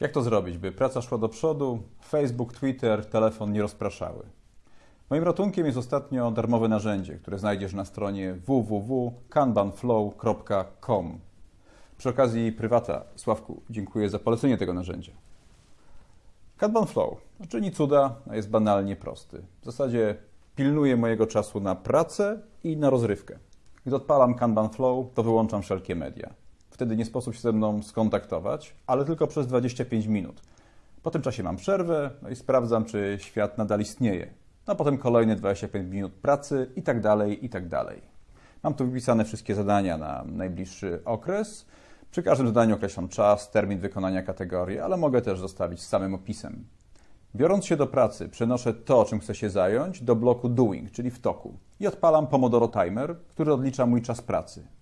Jak to zrobić, by praca szła do przodu, Facebook, Twitter, telefon nie rozpraszały? Moim ratunkiem jest ostatnio darmowe narzędzie, które znajdziesz na stronie www.kanbanflow.com. Przy okazji prywata, Sławku, dziękuję za polecenie tego narzędzia. Kanban Flow czyni cuda, a jest banalnie prosty. W zasadzie pilnuje mojego czasu na pracę i na rozrywkę. Gdy odpalam Kanban Flow, to wyłączam wszelkie media. Wtedy nie sposób się ze mną skontaktować, ale tylko przez 25 minut. Po tym czasie mam przerwę no i sprawdzam, czy świat nadal istnieje. A potem kolejne 25 minut pracy i tak dalej, i tak dalej. Mam tu wypisane wszystkie zadania na najbliższy okres. Przy każdym zadaniu określam czas, termin wykonania kategorii, ale mogę też zostawić z samym opisem. Biorąc się do pracy, przenoszę to, czym chcę się zająć, do bloku Doing, czyli w toku, i odpalam Pomodoro Timer, który odlicza mój czas pracy.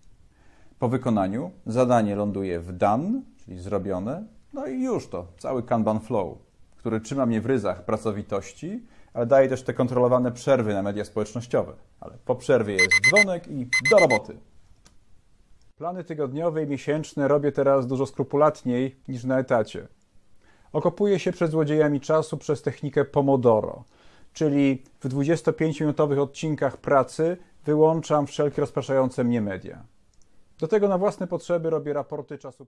Po wykonaniu zadanie ląduje w done, czyli zrobione, no i już to, cały Kanban Flow, który trzyma mnie w ryzach pracowitości, ale daje też te kontrolowane przerwy na media społecznościowe. Ale po przerwie jest dzwonek i do roboty. Plany tygodniowe i miesięczne robię teraz dużo skrupulatniej niż na etacie. Okopuję się przed złodziejami czasu przez technikę Pomodoro, czyli w 25-minutowych odcinkach pracy wyłączam wszelkie rozpraszające mnie media. Do tego na własne potrzeby robię raporty czasu.